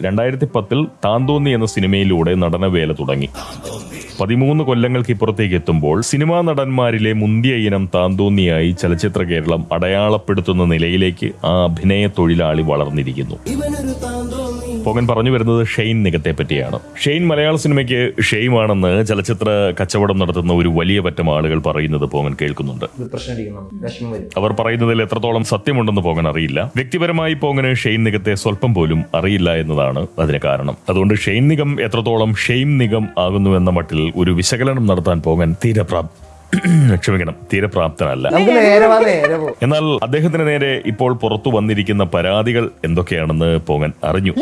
രണ്ടായിരത്തി പത്തിൽ താന്തോന്നി എന്ന സിനിമയിലൂടെ നടനവേല തുടങ്ങി. പതിമൂന്ന് കൊല്ലങ്ങൾക്ക് ഇപ്പുറത്തേക്ക് എത്തുമ്പോൾ സിനിമാ നടന്മാരിലെ മുന്തിയ ഇനം താന്തോന്നിയായി ചലച്ചിത്ര കേരളം അടയാളപ്പെടുത്തുന്ന നിലയിലേക്ക് ആ അഭിനയ തൊഴിലാളി വളർന്നിരിക്കുന്നു പോകൻ പറഞ്ഞു വരുന്നത് ഷെയ്ൻ നികത്തെ പറ്റിയാണ്. ഷെയ്ൻ മലയാള സിനിമയ്ക്ക് ഷെയ്മാണെന്ന് ചലച്ചിത്ര കച്ചവടം നടത്തുന്ന ഒരു വലിയ പറ്റം ആളുകൾ പറയുന്നത് പോകൻ കേൾക്കുന്നുണ്ട്. അവർ പറയുന്നതിൽ എത്രത്തോളം സത്യമുണ്ടെന്ന് പോകൻ അറിയില്ല. വ്യക്തിപരമായി പോകന് ഷെയ്ൻ നിഗത്തെ സ്വല്പം പോലും അറിയില്ല എന്നതാണ് അതിന് കാരണം. അതുകൊണ്ട് ഷെയ്ൻ നിഗം എത്രത്തോളം ഷെയ്ം നിഗം ആകുന്നുവെന്ന മട്ടിൽ ഒരു വിശകലനം നടത്താൻ പോകാൻ തീരെ ക്ഷമിക്കണം തീരപ്രാപ്തനല്ല നമുക്ക് നേരെ വാ നേരെ പോ. എന്നാൽ അദ്ദേഹത്തിന് നേരെ ഇപ്പോൾ പുറത്തു വന്നിരിക്കുന്ന പരാതികൾ എന്തൊക്കെയാണെന്ന് പോകൻ അറിഞ്ഞു.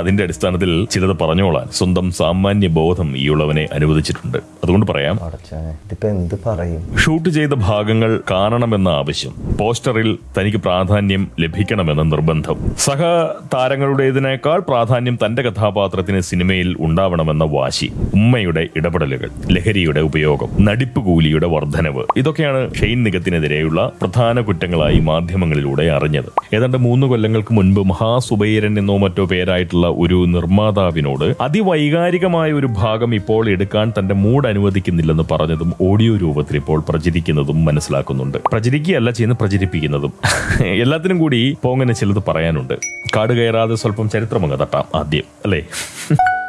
അതിന്റെ അടിസ്ഥാനത്തിൽ ചിലത് പറഞ്ഞോളാൻ സ്വന്തം സാമാന്യ ബോധം ഈ ഉള്ളവനെ അനുവദിച്ചിട്ടുണ്ട്. അതുകൊണ്ട് പറയാം അടച്ചാനെ എന്ത് പറയും? ഷൂട്ട് ചെയ്ത ഭാഗങ്ങൾ കാണണമെന്ന ആവശ്യം പോസ്റ്ററിൽ തനിക്ക് പ്രാധാന്യം ലഭിക്കണമെന്ന നിർബന്ധം. സഹ താരങ്ങളുടേതിനേക്കാൾ പ്രാധാന്യം തന്റെ കഥാപാത്രത്തിന് സിനിമയിൽ ഉണ്ടാവണമെന്ന വാശി ഉമ്മയുടെ ഇടപെടലുകൾ ലഹരിയുടെ ഉപയോഗം നടിപ്പ് കൂലിയുടെ വർധനവ്. ഇതൊക്കെയാണ് ഷെയ്ൻ നിഗത്തിനെതിരെയുള്ള പ്രധാന കുറ്റങ്ങളായി മാധ്യമങ്ങളിലൂടെ അറിഞ്ഞത്. ഏതാണ്ട് മൂന്ന് കൊല്ലങ്ങൾക്ക് മുൻപ് മഹാസുബൈരൻ എന്നോ മറ്റോ പേരായിട്ടുള്ള ഒരു നിർമ്മാതാവിനോട് അതിവൈകാരികമായ ഒരു ഭാഗം ഇപ്പോൾ എടുക്കാൻ തന്റെ മൂഡ് അനുവദിക്കുന്നില്ലെന്ന് പറഞ്ഞതും ഓഡിയോ രൂപത്തിൽ ഇപ്പോൾ പ്രചരിക്കുന്നതും മനസ്സിലാക്കുന്നുണ്ട്. പ്രചരിക്കുകയല്ല ചെയ്യുന്ന പ്രചരിപ്പിക്കുന്നതും. എല്ലാത്തിനും കൂടി പോങ്ങനെ ചിലത് പറയാനുണ്ട്. കാട് കയറാതെ സ്വല്പം ചരിത്രമങ്ങ് തട്ടാം ആദ്യം. അല്ലേ?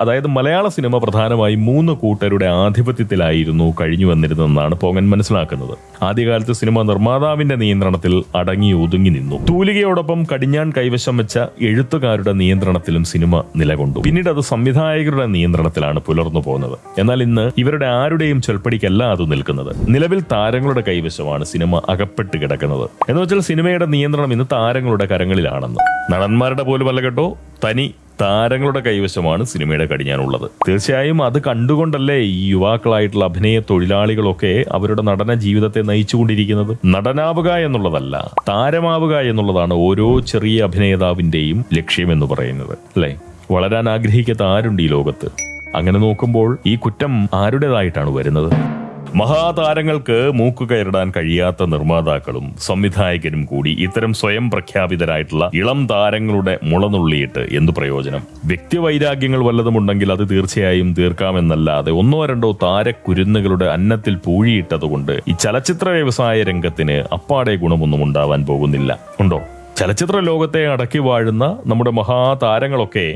അതായത് മലയാള സിനിമ പ്രധാനമായും മൂന്ന് കൂട്ടരുടെ ആധിപത്യത്തിലായിരുന്നു കഴിഞ്ഞു വന്നിരുന്നതെന്നാണ് പോകൻ മനസ്സിലാക്കുന്നത്. ആദ്യകാലത്ത് സിനിമ നിർമ്മാതാവിന്റെ നിയന്ത്രണത്തിൽ അടങ്ങി ഒതുങ്ങി നിന്നു. തൂലികയോടൊപ്പം കടിഞ്ഞാൻ കൈവശം വെച്ച എഴുത്തുകാരുടെ നിയന്ത്രണത്തിലും സിനിമ നിലകൊണ്ടു. പിന്നീട് അത് സംവിധായകരുടെ നിയന്ത്രണത്തിലാണ് പുലർന്നു പോകുന്നത് എന്നാൽ ഇന്ന് ഇവരുടെ ആരുടെയും ചൊൽപ്പടിക്കല്ല അത് നിൽക്കുന്നത്. നിലവിൽ താരങ്ങളുടെ കൈവശമാണ് സിനിമ അകപ്പെട്ട് കിടക്കുന്നത്. എന്ന് വെച്ചാൽ സിനിമയുടെ നിയന്ത്രണം ഇന്ന് താരങ്ങളുടെ കരങ്ങളിലാണെന്ന്. നടന്മാരുടെ പോലും അല്ല കേട്ടോ. തനി താരങ്ങളുടെ കൈവശമാണ് സിനിമയുടെ കടിഞ്ഞാനുള്ളത് തീർച്ചയായും അത് കണ്ടുകൊണ്ടല്ലേ ഈ യുവാക്കളായിട്ടുള്ള അഭിനയ തൊഴിലാളികളൊക്കെ അവരുടെ നടന ജീവിതത്തെ നയിച്ചുകൊണ്ടിരിക്കുന്നത്? നടനാവുക എന്നുള്ളതല്ല താരമാവുക എന്നുള്ളതാണ് ഓരോ ചെറിയ അഭിനേതാവിന്റെയും ലക്ഷ്യമെന്ന് പറയുന്നത് അല്ലേ? വളരാൻ ആഗ്രഹിക്കാത്ത ആരുണ്ട് ഈ ലോകത്ത്? അങ്ങനെ നോക്കുമ്പോൾ ഈ കുറ്റം ആരുടേതായിട്ടാണ് വരുന്നത്? മഹാതാരങ്ങൾക്ക് മൂക്കുകയറിടാൻ കഴിയാത്ത നിർമ്മാതാക്കളും സംവിധായകരും കൂടി ഇത്തരം സ്വയം പ്രഖ്യാപിതരായിട്ടുള്ള ഇളം താരങ്ങളുടെ മുളനുള്ളിയിട്ട് എന്തു പ്രയോജനം? വ്യക്തിവൈരാഗ്യങ്ങൾ വല്ലതുമുണ്ടെങ്കിൽ അത് തീർച്ചയായും തീർക്കാമെന്നല്ലാതെ ഒന്നോ രണ്ടോ താരക്കുരുന്നുകളുടെ അന്നത്തിൽ പൂഴിയിട്ടതുകൊണ്ട് ഈ ചലച്ചിത്ര വ്യവസായ രംഗത്തിന് അപ്പാടെ ഗുണമൊന്നും ഉണ്ടാവാൻ പോകുന്നില്ല. ഉണ്ടോ? ചലച്ചിത്ര ലോകത്തെ അടക്കി വാഴുന്ന നമ്മുടെ മഹാതാരങ്ങളൊക്കെ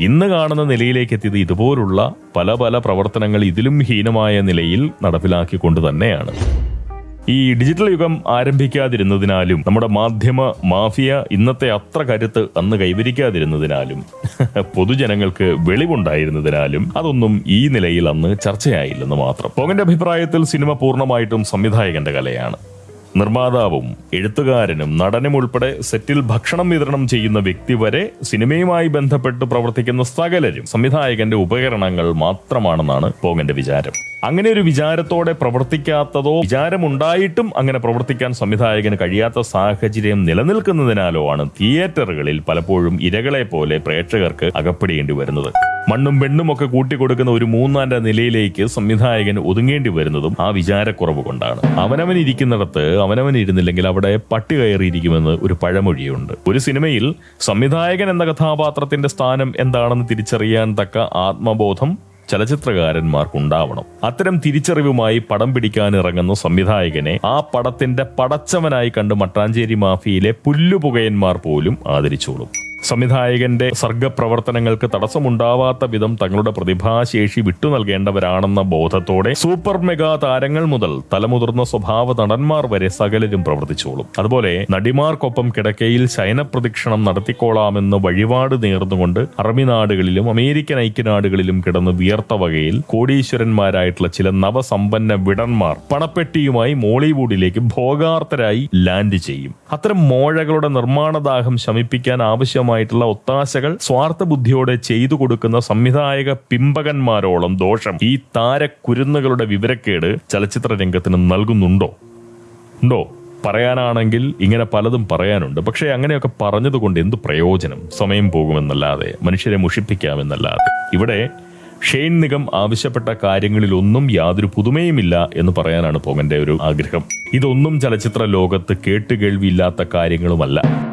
ഇന്ന് കാണുന്ന നിലയിലേക്ക് എത്തിയത് ഇതുപോലുള്ള പല പല പ്രവർത്തനങ്ങൾ ഇതിലും ഹീനമായ നിലയിൽ നടപ്പിലാക്കിക്കൊണ്ട് തന്നെയാണ്. ഈ ഡിജിറ്റൽ യുഗം ആരംഭിക്കാതിരുന്നതിനാലും നമ്മുടെ മാധ്യമ മാഫിയ ഇന്നത്തെ അത്ര കരുത്ത് അന്ന് കൈവരിക്കാതിരുന്നതിനാലും പൊതുജനങ്ങൾക്ക് വെളിവുണ്ടായിരുന്നതിനാലും അതൊന്നും ഈ നിലയിൽ അന്ന് ചർച്ചയായില്ലെന്ന് മാത്രം. പോകന്റെ അഭിപ്രായത്തിൽ സിനിമ പൂർണമായിട്ടും സംവിധായകന്റെ കലയാണ്. നിർമ്മാതാവും എഴുത്തുകാരനും നടനും ഉൾപ്പെടെ സെറ്റിൽ ഭക്ഷണം വിതരണം ചെയ്യുന്ന വ്യക്തി വരെ സിനിമയുമായി ബന്ധപ്പെട്ട് പ്രവർത്തിക്കുന്ന സകലരും സംവിധായകന്റെ ഉപകരണങ്ങൾ മാത്രമാണെന്നാണ് പോങ്ങന്റെ വിചാരം. അങ്ങനെ ഒരു വിചാരത്തോടെ പ്രവർത്തിക്കാത്തതോ വിചാരമുണ്ടായിട്ടും അങ്ങനെ പ്രവർത്തിക്കാൻ സംവിധായകന് കഴിയാത്ത സാഹചര്യം നിലനിൽക്കുന്നതിനാലോ ആണ് തിയേറ്ററുകളിൽ പലപ്പോഴും ഇരകളെ പോലെ പ്രേക്ഷകർക്ക് അകപ്പെടേണ്ടി വരുന്നത്. മണ്ണും പെണ്ണും ഒക്കെ കൂട്ടിക്കൊടുക്കുന്ന ഒരു മൂന്നാന്റെ നിലയിലേക്ക് സംവിധായകൻ ഒതുങ്ങേണ്ടി വരുന്നതും ആ വിചാരക്കുറവ് കൊണ്ടാണ്. അവനവൻ ഇരിക്കുന്നിടത്ത് അവനവൻ ഇരുന്നില്ലെങ്കിൽ അവിടെ പട്ടി കയറിയിരിക്കുമെന്ന് ഒരു പഴമൊഴിയുണ്ട്. ഒരു സിനിമയിൽ സംവിധായകൻ എന്ന കഥാപാത്രത്തിന്റെ സ്ഥാനം എന്താണെന്ന് തിരിച്ചറിയാൻ തക്ക ആത്മബോധം ചലച്ചിത്രകാരന്മാർക്കുണ്ടാവണം. അത്തരം തിരിച്ചറിവുമായി പടം പിടിക്കാൻ ഇറങ്ങുന്ന സംവിധായകനെ ആ പടത്തിന്റെ പടച്ചവനായി കണ്ട് മട്ടാഞ്ചേരി മാഫിയിലെ പുല്ലുപുകയന്മാർ പോലും ആദരിച്ചോളും. സംവിധായകന്റെ സർഗപ്രവർത്തനങ്ങൾക്ക് തടസ്സമുണ്ടാവാത്ത വിധം തങ്ങളുടെ പ്രതിഭാശേഷി വിട്ടു നൽകേണ്ടവരാണെന്ന ബോധത്തോടെ സൂപ്പർ മെഗാ താരങ്ങൾ മുതൽ തലമുതിർന്ന സ്വഭാവ നടന്മാർ വരെ സകലരും പ്രവർത്തിച്ചോളും. അതുപോലെ നടിമാർക്കൊപ്പം കിടക്കയിൽ ശയനപ്രദക്ഷിണം നടത്തിക്കോളാമെന്ന് വഴിപാട് നേർന്നുകൊണ്ട് അറബി നാടുകളിലും അമേരിക്കൻ ഐക്യനാടുകളിലും കിടന്ന് വിയർത്ത വകയിൽ കോടീശ്വരന്മാരായിട്ടുള്ള ചില നവസമ്പന്ന വിടന്മാർ പണപ്പെട്ടിയുമായി മോളിവുഡിലേക്ക് ഭോഗാർത്തരായി ലാൻഡ് ചെയ്യും. അത്തരം മോഴകളുടെ നിർമ്മാണദാഹം ശമിപ്പിക്കാൻ ആവശ്യമായിട്ടുള്ള ഒത്താശകൾ സ്വാർത്ഥ ബുദ്ധിയോടെ ചെയ്തു കൊടുക്കുന്ന സംവിധായക പിമ്പകന്മാരോളം ദോഷം ഈ താരക്കുരുന്നുകളുടെ വിവരക്കേട് ചലച്ചിത്ര രംഗത്തിന് നൽകുന്നുണ്ടോ? ഉണ്ടോ? പറയാനാണെങ്കിൽ ഇങ്ങനെ പലതും പറയാനുണ്ട്. പക്ഷേ അങ്ങനെയൊക്കെ പറഞ്ഞതുകൊണ്ട് എന്ത് പ്രയോജനം? സമയം പോകുമെന്നല്ലാതെ മനുഷ്യരെ മുഷിപ്പിക്കാമെന്നല്ലാതെ. ഇവിടെ ഷെയ്ൻ നിഗം ആവശ്യപ്പെട്ട കാര്യങ്ങളിലൊന്നും യാതൊരു പുതുമയുമില്ല എന്ന് പറയാനാണ് പോകന്റെ ഒരു ആഗ്രഹം. ഇതൊന്നും ചലച്ചിത്ര ലോകത്ത് കേട്ടുകേൾവിയില്ലാത്ത കാര്യങ്ങളുമല്ല.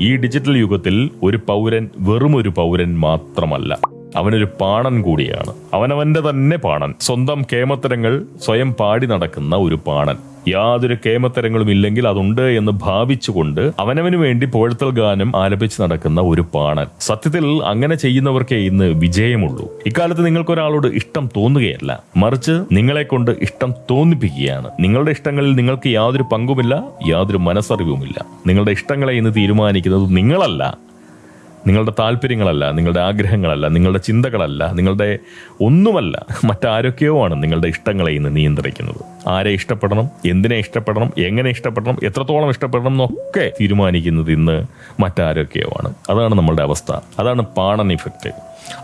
ഈ ഡിജിറ്റൽ യുഗത്തിൽ ഒരു പൗരൻ വെറും ഒരു പൗരൻ മാത്രമല്ല. അവനൊരു പാണൻ കൂടിയാണ്. അവനവന്റെ തന്നെ പാണൻ. സ്വന്തം കേമത്തരങ്ങൾ സ്വയം പാടി നടക്കുന്ന ഒരു പാണൻ. യാതൊരു കേമത്തരങ്ങളും ഇല്ലെങ്കിൽ അതുണ്ട് എന്ന് ഭാവിച്ചുകൊണ്ട് അവനവന് വേണ്ടി പുഴത്തൽ ഗാനം ആലപിച്ച് നടക്കുന്ന ഒരു പാണൻ. സത്യത്തിൽ അങ്ങനെ ചെയ്യുന്നവർക്കേ ഇന്ന് വിജയമുള്ളൂ. ഇക്കാലത്ത് നിങ്ങൾക്കൊരാളോട് ഇഷ്ടം തോന്നുകയല്ല. മറിച്ച് നിങ്ങളെ കൊണ്ട് ഇഷ്ടം തോന്നിപ്പിക്കുകയാണ്. നിങ്ങളുടെ ഇഷ്ടങ്ങളിൽ നിങ്ങൾക്ക് യാതൊരു പങ്കുമില്ല യാതൊരു മനസ്സറിവുമില്ല. നിങ്ങളുടെ ഇഷ്ടങ്ങളെ ഇന്ന് തീരുമാനിക്കുന്നത് നിങ്ങളല്ല. നിങ്ങളുടെ താല്പര്യങ്ങളല്ല നിങ്ങളുടെ ആഗ്രഹങ്ങളല്ല നിങ്ങളുടെ ചിന്തകളല്ല നിങ്ങളുടെ ഒന്നുമല്ല മറ്റാരൊക്കെയോ ആണ് നിങ്ങളുടെ ഇഷ്ടങ്ങളെ ഇന്ന് നിയന്ത്രിക്കുന്നത്. ആരെ ഇഷ്ടപ്പെടണം എന്തിനെ ഇഷ്ടപ്പെടണം എങ്ങനെ ഇഷ്ടപ്പെടണം എത്രത്തോളം ഇഷ്ടപ്പെടണം എന്നൊക്കെ തീരുമാനിക്കുന്നത് ഇന്ന് മറ്റാരൊക്കെയോ ആണ്. അതാണ് നമ്മളുടെ അവസ്ഥ. അതാണ് പാണൻ ഇഫക്റ്റ്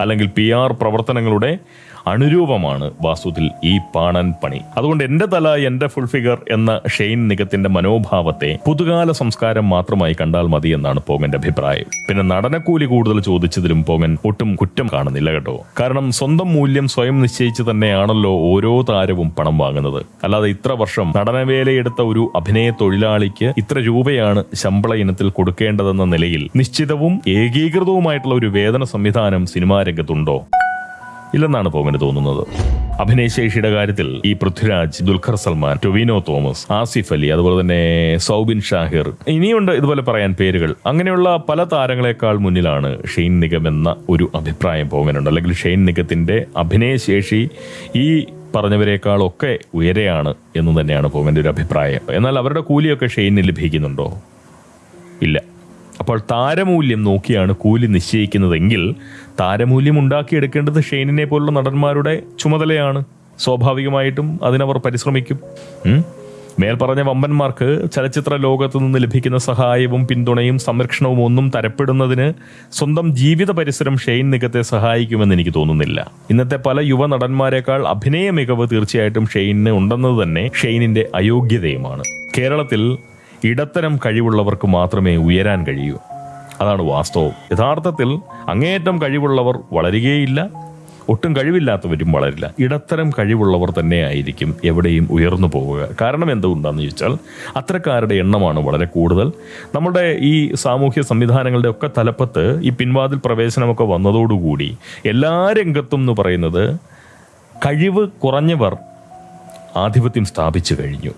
അല്ലെങ്കിൽ പി ആർ പ്രവർത്തനങ്ങളുടെ അണുരൂപമാണ് വാസ്തുവിൽ ഈ പാണൻ പണി. അതുകൊണ്ട് എന്റെ തല എന്റെ ഫുൾ ഫിഗർ എന്ന ഷെയ്ൻ നിഗത്തിന്റെ മനോഭാവത്തെ പുതുകാല സംസ്കാരം മാത്രമായി കണ്ടാൽ മതി എന്നാണ് പോങ്ങന്റെ അഭിപ്രായം. പിന്നെ നടനക്കൂലി കൂടുതൽ ചോദിച്ചതിലും പോങ്ങൻ ഒട്ടും കുറ്റം കാണുന്നില്ല കേട്ടോ. കാരണം സ്വന്തം മൂല്യം സ്വയം നിശ്ചയിച്ച് തന്നെയാണല്ലോ ഓരോ താരവും പണം വാങ്ങുന്നത്. അല്ലാതെ ഇത്ര വർഷം നടനവേലയെടുത്ത ഒരു അഭിനയ തൊഴിലാളിക്ക് ഇത്ര രൂപയാണ് ശമ്പള ഇനത്തിൽ കൊടുക്കേണ്ടതെന്ന നിലയിൽ നിശ്ചിതവും ഏകീകൃതവുമായിട്ടുള്ള ഒരു വേതന സംവിധാനം സിനിമാ രംഗത്തുണ്ടോ? ഇല്ലെന്നാണ് പോകന് തോന്നുന്നത്. അഭിനയശേഷിയുടെ കാര്യത്തിൽ ഈ പൃഥ്വിരാജ് ദുൽഖർ സൽമാൻ ടൊവിനോ തോമസ് ആസിഫ് അലി അതുപോലെ തന്നെ സൗബിൻ ഷാഹിർ ഇനിയുണ്ട് ഇതുപോലെ പറയാൻ പേരുകൾ. അങ്ങനെയുള്ള പല താരങ്ങളെക്കാൾ മുന്നിലാണ് ഷെയ്ൻ നിഗം എന്ന ഒരു അഭിപ്രായം പോകാനുണ്ട് അല്ലെങ്കിൽ ഷെയ്ൻ നിഗത്തിന്റെ അഭിനയശേഷി ഈ പറഞ്ഞവരെക്കാളൊക്കെ ഉയരെയാണ് എന്ന് തന്നെയാണ് പോകന്റെ ഒരു അഭിപ്രായം. എന്നാൽ അവരുടെ കൂലിയൊക്കെ ഷെയ്നിന് ലഭിക്കുന്നുണ്ടോ? ഇല്ല. അപ്പോൾ താരമൂല്യം നോക്കിയാണ് കൂലി നിശ്ചയിക്കുന്നതെങ്കിൽ താരമൂല്യം ഉണ്ടാക്കിയെടുക്കേണ്ടത് ഷെയ്നിനെ പോലുള്ള നടന്മാരുടെ ചുമതലയാണ്. സ്വാഭാവികമായിട്ടും അതിനവർ പരിശ്രമിക്കും? മേൽപ്പറഞ്ഞ വമ്പന്മാർക്ക് ചലച്ചിത്ര ലോകത്തു നിന്ന് ലഭിക്കുന്ന സഹായവും പിന്തുണയും സംരക്ഷണവും ഒന്നും തരപ്പെടുന്നതിന് സ്വന്തം ജീവിത പരിസരം ഷെയ്ൻ നികത്തെ സഹായിക്കുമെന്ന് എനിക്ക് തോന്നുന്നില്ല. ഇന്നത്തെ പല യുവ നടന്മാരെക്കാൾ അഭിനയ മികവ് തീർച്ചയായിട്ടും ഷെയ്നിന് ഉണ്ടെന്നത് തന്നെ ഷെയ്നിന്റെ അയോഗ്യതയുമാണ്. കേരളത്തിൽ ഇടത്തരം കഴിവുള്ളവർക്ക് മാത്രമേ ഉയരാൻ കഴിയൂ. അതാണ് വാസ്തവം. യഥാർത്ഥത്തിൽ അങ്ങേയറ്റം കഴിവുള്ളവർ വളരുകയില്ല ഒട്ടും കഴിവില്ലാത്തവരും വളരില്ല. ഇടത്തരം കഴിവുള്ളവർ തന്നെ ആയിരിക്കും എവിടെയും ഉയർന്നു പോവുക. കാരണം എന്തുകൊണ്ടാന്ന് ചോദിച്ചാൽ അത്തരക്കാരുടെ എണ്ണമാണ് വളരെ കൂടുതൽ. നമ്മുടെ ഈ സാമൂഹ്യ സംവിധാനങ്ങളുടെ ഒക്കെ തലപ്പത്ത് ഈ പിൻവാതിൽ പ്രവേശനമൊക്കെ വന്നതോടുകൂടി എല്ലാ രംഗത്തും എന്ന് പറയുന്നത് കഴിവ് കുറഞ്ഞവർ ആധിപത്യം സ്ഥാപിച്ചു കഴിഞ്ഞു.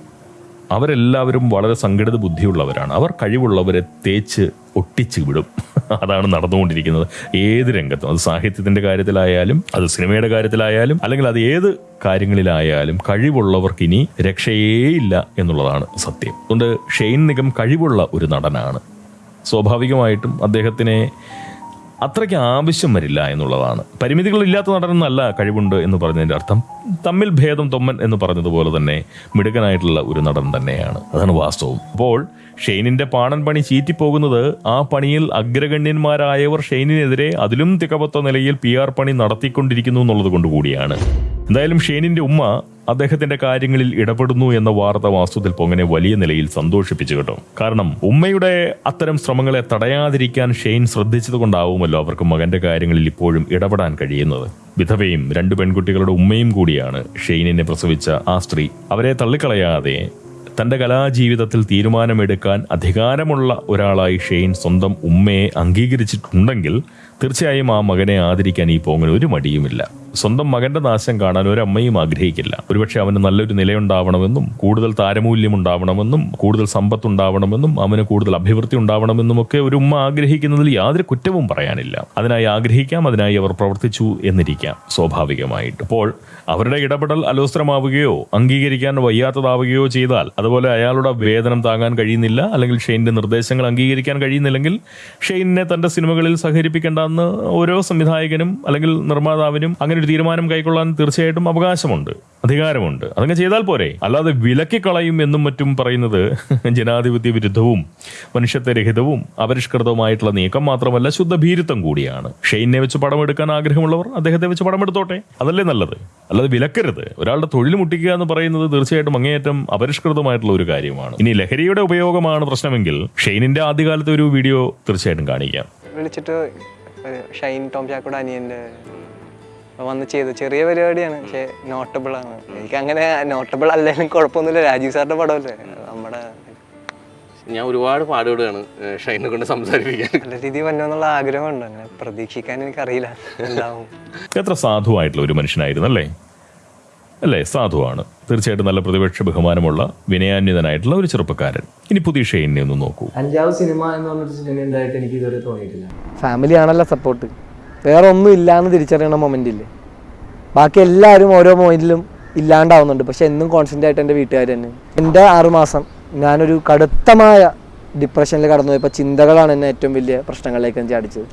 അവരെല്ലാവരും വളരെ സംഘടിത ബുദ്ധിയുള്ളവരാണ്. അവർ കഴിവുള്ളവരെ തേച്ച് ഒട്ടിച്ച് വിടും. അതാണ് നടന്നുകൊണ്ടിരിക്കുന്നത് ഏത് രംഗത്തും. അത് സാഹിത്യത്തിന്റെ കാര്യത്തിലായാലും അത് സിനിമയുടെ കാര്യത്തിലായാലും അല്ലെങ്കിൽ അത് ഏത് കാര്യങ്ങളിലായാലും കഴിവുള്ളവർക്ക് ഇനി രക്ഷയേയില്ല എന്നുള്ളതാണ് സത്യം. അതുകൊണ്ട് ഷെയ്ൻ നിഗം കഴിവുള്ള ഒരു നടനാണ്. സ്വാഭാവികമായിട്ടും അദ്ദേഹത്തിനെ അത്രയ്ക്ക് ആവശ്യം വരില്ല എന്നുള്ളതാണ്. പരിമിതികളില്ലാത്ത നടനെന്നല്ല കഴിവുണ്ട് എന്ന് പറഞ്ഞതിന്റെ അർത്ഥം തമ്മിൽ ഭേദം തൊമ്മൻ എന്ന് പറഞ്ഞതുപോലെ തന്നെ മിടുക്കനായിട്ടുള്ള ഒരു നടൻ തന്നെയാണ്. അതാണ് വാസ്തവം. അപ്പോൾ ഷെയ്നിന്റെ പാണൻ പണി ചീറ്റിപ്പോകുന്നത് ആ പണിയിൽ അഗ്രഗണ്യന്മാരായവർ ഷെയ്നിനെതിരെ അതിലും തികവത്ത നിലയിൽ പി ആർ പണി നടത്തിക്കൊണ്ടിരിക്കുന്നു എന്നുള്ളത് കൊണ്ട് കൂടിയാണ്. എന്തായാലും ഷെയ്നിന്റെ ഉമ്മ അദ്ദേഹത്തിന്റെ കാര്യങ്ങളിൽ ഇടപെടുന്നു എന്ന വാർത്ത വാസ്തുവിൽ പൊങ്ങനെ വലിയ നിലയിൽ സന്തോഷിപ്പിച്ചു കേട്ടോ. കാരണം ഉമ്മയുടെ അത്തരം ശ്രമങ്ങളെ തടയാതിരിക്കാൻ ഷെയ്ൻ ശ്രദ്ധിച്ചത് കൊണ്ടാവുമല്ലോ അവർക്ക് മകന്റെ കാര്യങ്ങളിൽ ഇപ്പോഴും ഇടപെടാൻ കഴിയുന്നത്. വിധവയും രണ്ടു പെൺകുട്ടികളുടെ ഉമ്മയും കൂടിയാണ് ഷെയ്നിനെ പ്രസവിച്ച ആ സ്ത്രീ. അവരെ തള്ളിക്കളയാതെ തന്റെ കലാജീവിതത്തിൽ തീരുമാനമെടുക്കാൻ അധികാരമുള്ള ഒരാളായി ഷെയ്ൻ സ്വന്തം ഉമ്മയെ അംഗീകരിച്ചിട്ടുണ്ടെങ്കിൽ തീർച്ചയായും ആ മകനെ ആദരിക്കാൻ ഈ പോങ്ങിന് ഒരു മടിയുമില്ല. സ്വന്തം മകന്റെ നാശം കാണാൻ ഒരമ്മയും ആഗ്രഹിക്കില്ല. ഒരുപക്ഷെ അവന് നല്ലൊരു നിലയുണ്ടാവണമെന്നും കൂടുതൽ താരമൂല്യം ഉണ്ടാവണമെന്നും കൂടുതൽ സമ്പത്ത് ഉണ്ടാവണമെന്നും അവന് കൂടുതൽ അഭിവൃദ്ധി ഉണ്ടാവണമെന്നും ഒക്കെ ഒരു ഉമ്മ ആഗ്രഹിക്കുന്നതിൽ യാതൊരു കുറ്റവും പറയാനില്ല. അതിനായി ആഗ്രഹിക്കാം അതിനായി അവർ പ്രവർത്തിച്ചു എന്നിരിക്കാം സ്വാഭാവികമായിട്ട്. അപ്പോൾ അവരുടെ ഇടപെടൽ അലോസ്ത്രമാവുകയോ അംഗീകരിക്കാൻ വയ്യാത്തതാവുകയോ ചെയ്താൽ അതുപോലെ അയാളുടെ വേതനം താങ്ങാൻ കഴിയുന്നില്ല അല്ലെങ്കിൽ ഷെയിന്റെ നിർദ്ദേശങ്ങൾ അംഗീകരിക്കാൻ കഴിയുന്നില്ലെങ്കിൽ ഷെയിനെ തന്റെ സിനിമകളിൽ സഹകരിപ്പിക്കേണ്ടെന്ന് ഓരോ സംവിധായകനും അല്ലെങ്കിൽ നിർമ്മാതാവിനും അങ്ങനെ ഒരു തീരുമാനം കൈക്കൊള്ളാൻ തീർച്ചയായിട്ടും അവകാശമുണ്ട് അധികാരമുണ്ട്. അതങ്ങ് ചെയ്താൽ പോരെ. അല്ലാതെ വിലക്കി കളയും എന്നും മറ്റും പറയുന്നത് ജനാധിപത്യ വിരുദ്ധവും മനുഷ്യത്വരഹിതവും അപരിഷ്കൃതവുമായിട്ടുള്ള നീക്കം മാത്രമല്ല ശുദ്ധ ശുദ്ധഭീരുത്വം കൂടിയാണ്. ഷെയ്നെ വെച്ച് പടം എടുക്കാൻ ആഗ്രഹമുള്ളവർ അദ്ദേഹത്തെ വെച്ച് പടം എടുത്തോട്ടെ? അതല്ലേ നല്ലത്. അല്ലാതെ വിലക്കരുത്. ഒരാളുടെ തൊഴിൽ മുട്ടിക്കുക എന്ന് പറയുന്നത് തീർച്ചയായിട്ടും അങ്ങേയറ്റം അപരിഷ്കൃതമായിട്ടുള്ള ഒരു കാര്യമാണ്. ഇനി ലഹരിയുടെ ഉപയോഗമാണ് പ്രശ്നമെങ്കിൽ ഷെയ്നിന്റെ ആദ്യകാലത്തെ ഒരു വീഡിയോ തീർച്ചയായിട്ടും കാണിക്കാം. വിളിച്ചിട്ട് ഷൈൻ ടോം ചാക്കോടെ അനിയന്റെ വന്ന് ചെയ്തു. ചെറിയ പരിപാടിയാണ് പക്ഷെ നോട്ടബിൾ ആണ്. എനിക്ക് അങ്ങനെ നോട്ടബിൾ അല്ലെങ്കിലും കുഴപ്പമൊന്നുമില്ല. രാജീവ് സാറിന്റെ പടമല്ലേ? നമ്മുടെ ഞാൻ ഒരുപാട് പാടുപെടുകയാണ് ഷൈനെ കൊണ്ട് സംസാരിപ്പിക്കാൻ. നല്ല രീതിയിൽ വന്നോന്നുള്ള ആഗ്രഹമുണ്ട്. അങ്ങനെ പ്രതീക്ഷിക്കാൻ എനിക്കറിയില്ല. എന്താവും? എത്ര സാധുവായിട്ടുള്ള ഒരു മനുഷ്യനായിരുന്നു അല്ലേ? അല്ലേ സാധുവാണ്. തീർച്ചയായിട്ടും നല്ല പ്രതിപക്ഷ ബഹുമാനമുള്ള വിനയാന്യതനായിട്ടുള്ള ഒരു ചെറുപ്പക്കാരൻ. ഇനി പുതിയ ഷെയിനെ ഒന്ന് നോക്കൂ. അഞ്ചാവ് സിനിമ എന്ന് പറഞ്ഞൊരു സിനിമ ഉണ്ടായിട്ട് എനിക്ക് ഇതുവരെ തോന്നിയിട്ടില്ല. ഫാമിലി ആണല്ലോ സപ്പോർട്ട് വേറെ ഒന്നും ഇല്ലാന്ന് തിരിച്ചറിയണ മൊമെന്റ് ഇല്ലേ? ബാക്കി എല്ലാവരും ഓരോ മൊമെന്റിലും ഇല്ലാണ്ടാവുന്നുണ്ട്. പക്ഷെ എന്നും കോൺസ്റ്റന്റ് ആയിട്ട് എന്റെ വീട്ടുകാർ തന്നെ. എന്റെ ആറുമാസം ഞാനൊരു കടുത്തമായ ഡിപ്രഷനിൽ കടന്നു പോയപ്പോൾ ചിന്തകളാണ് എന്നെ ഏറ്റവും വലിയ പ്രശ്നങ്ങളിലേക്ക് എനിക്ക് ചാടിച്ചത്.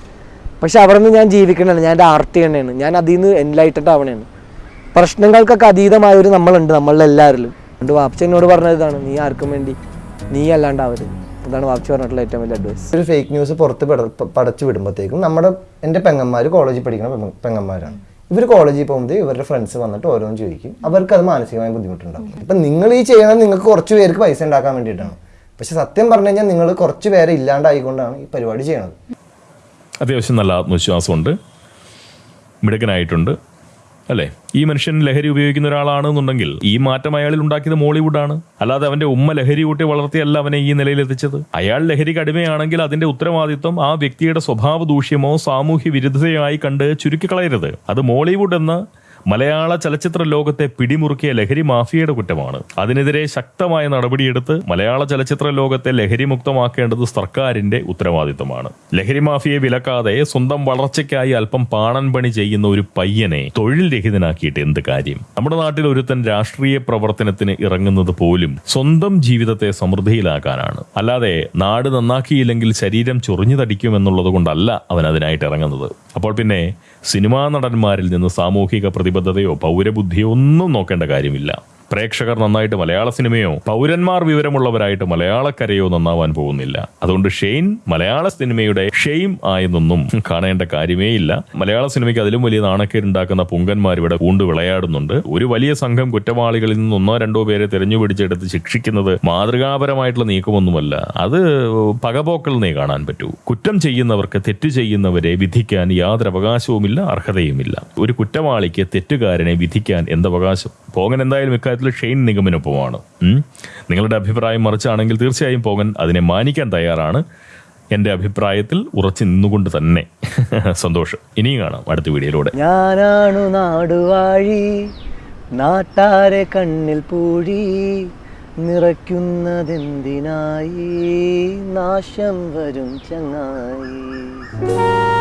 പക്ഷെ അവിടെ നിന്ന് ഞാൻ ജീവിക്കണതാണ്. ഞാൻ എന്റെ ആർട്ടി തന്നെയാണ്. ഞാൻ അതിൽ നിന്ന് എൻലൈറ്റഡ് ആവണേണ് പ്രശ്നങ്ങൾക്കൊക്കെ അതീതമായൊരു നമ്മളുണ്ട് നമ്മളിൽ എല്ലാവരിലും അതുകൊണ്ട് വാപ്ച എന്നോട് പറഞ്ഞത് ഇതാണ് നീ ആർക്കും വേണ്ടി നീ അല്ലാണ്ടാവരുത് അതാണ് വാപ്ച പറഞ്ഞിട്ടുള്ള ഏറ്റവും വലിയ അഡ്വൈസ് ഒരു ഫേക്ക് ന്യൂസ് പുറത്ത് പടച്ചു വിടുമ്പോഴത്തേക്കും നമ്മുടെ എന്റെ പെങ്ങന്മാർ കോളേജിൽ പഠിക്കുന്ന പെങ്ങന്മാരാണ്. ഇവർ കോളേജിൽ പോകുമ്പോൾ ഇവരുടെ ഫ്രണ്ട്സ് വന്നിട്ട് ഓരോന്ന് ചോദിക്കും. അവർക്ക് അത് മാനസികമായ ബുദ്ധിമുട്ടുണ്ടാകും അപ്പം നിങ്ങൾ ഈ ചെയ്യണത് നിങ്ങൾക്ക് കുറച്ച് പേർക്ക് പൈസ ഉണ്ടാക്കാൻ വേണ്ടിയിട്ടാണ്. പക്ഷെ സത്യം പറഞ്ഞു കഴിഞ്ഞാൽ നിങ്ങൾ കുറച്ച് പേരെ ഇല്ലാണ്ടായിക്കൊണ്ടാണ് ഈ പരിപാടി ചെയ്യണത്. അത്യാവശ്യം നല്ല ആത്മവിശ്വാസമുണ്ട്. മിടുക്കനായിട്ടുണ്ട്. അല്ലേ? ഈ മനുഷ്യൻ ലഹരി ഉപയോഗിക്കുന്ന ഒരാളാണെന്നുണ്ടെങ്കിൽ ഈ മാറ്റം അയാളിൽ ഉണ്ടാക്കിയത് മോളിവുഡാണ്. അല്ലാതെ അവന്റെ ഉമ്മ ലഹരി കൂട്ടി വളർത്തിയല്ല അവനെ ഈ നിലയിൽ എത്തിച്ചത്. അയാൾ ലഹരി അടിമയാണെങ്കിൽ അതിന്റെ ഉത്തരവാദിത്വം ആ വ്യക്തിയുടെ സ്വഭാവ ദൂഷ്യമോ സാമൂഹ്യ വിരുദ്ധതയായി കണ്ട് ചുരുക്കിക്കളയരുത് അത് മോളിവുഡ് എന്ന മലയാള ചലച്ചിത്ര ലോകത്തെ പിടിമുറുക്കിയ ലഹരി മാഫിയയുടെ കുറ്റമാണ്. അതിനെതിരെ ശക്തമായ നടപടിയെടുത്ത് മലയാള ചലച്ചിത്ര ലോകത്തെ ലഹരി മുക്തമാക്കേണ്ടത് സർക്കാരിന്റെ ഉത്തരവാദിത്തമാണ്. ലഹരി മാഫിയെ വിലക്കാതെ സ്വന്തം വളർച്ചയ്ക്കായി അല്പം പാണൻ പണി ചെയ്യുന്ന ഒരു പയ്യനെ തൊഴിൽ രഹിതനാക്കിയിട്ട് എന്ത് കാര്യം? നമ്മുടെ നാട്ടിൽ ഒരുത്തൻ രാഷ്ട്രീയ പ്രവർത്തനത്തിന് ഇറങ്ങുന്നത് പോലും സ്വന്തം ജീവിതത്തെ സമൃദ്ധിയിലാക്കാനാണ്. അല്ലാതെ നാട് നന്നാക്കിയില്ലെങ്കിൽ ശരീരം ചൊറിഞ്ഞു തടിക്കുമെന്നുള്ളത് കൊണ്ടല്ല അവൻ അതിനായിട്ട് ഇറങ്ങുന്നത്. അപ്പോൾ പിന്നെ സിനിമാ നടന്മാരിൽ നിന്ന് സാമൂഹിക പ്രതിബദ്ധതയോ പൗരബുദ്ധിയോ ഒന്നും നോക്കേണ്ട കാര്യമില്ല. പ്രേക്ഷകർ നന്നായിട്ട് മലയാള സിനിമയോ പൗരന്മാർ വിവരമുള്ളവരായിട്ട് മലയാളക്കരയോ നന്നാവാൻ പോകുന്നില്ല. അതുകൊണ്ട് ഷെയ്ൻ മലയാള സിനിമയുടെ ഷെയിം ആയെന്നൊന്നും കാണേണ്ട കാര്യമേ ഇല്ല. മലയാള സിനിമയ്ക്ക് അതിലും വലിയ നാണക്കേടുണ്ടാക്കുന്ന പുങ്കന്മാർ ഇവിടെ കൂണ്ട് വിളയാടുന്നുണ്ട്. ഒരു വലിയ സംഘം കുറ്റവാളികളിൽ നിന്ന് ഒന്നോ രണ്ടോ പേരെ തെരഞ്ഞുപിടിച്ചെടുത്ത് ശിക്ഷിക്കുന്നത് മാതൃകാപരമായിട്ടുള്ള നീക്കമൊന്നുമല്ല. അത് പകപോക്കൽ നീ കാണാൻ പറ്റൂ. കുറ്റം ചെയ്യുന്നവർക്ക് തെറ്റ് ചെയ്യുന്നവരെ വിധിക്കാൻ യാതൊരു അവകാശവുമില്ല അർഹതയുമില്ല. ഒരു കുറ്റവാളിക്ക് തെറ്റുകാരനെ വിധിക്കാൻ എന്തവകാശം പോകൻ എന്തായാലും ഇക്കാര്യത്തിൽ ഷെയ്ൻ നിഗമിനൊപ്പമാണ്. നിങ്ങളുടെ അഭിപ്രായം മറിച്ചാണെങ്കിൽ തീർച്ചയായും പോകൻ അതിനെ മാനിക്കാൻ തയ്യാറാണ്. എന്റെ അഭിപ്രായത്തിൽ ഉറച്ചു നിന്നുകൊണ്ട് തന്നെ. സന്തോഷം. ഇനിയും കാണാം അടുത്ത വീഡിയോയിലൂടെ. ഞാനാണു നാടുവാഴി നാട്ടാരെ കണ്ണിൽ പൂഴി നിറയ്ക്കുന്നതെന്തിനായി നാശം വരും ചങ്ങായി.